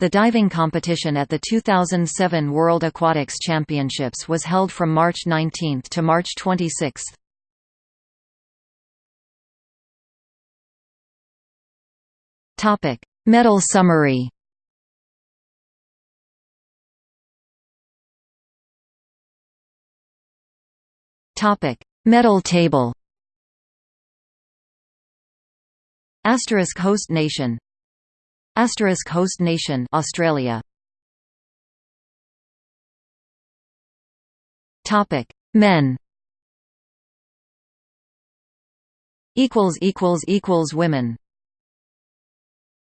The diving competition at the 2007 World Aquatics Championships was held from March 19 to March 26. Topic: Medal summary. Topic: Medal table. Asterisk host nation Asterisk host nation Australia. Topic. Men. Equals equals equals women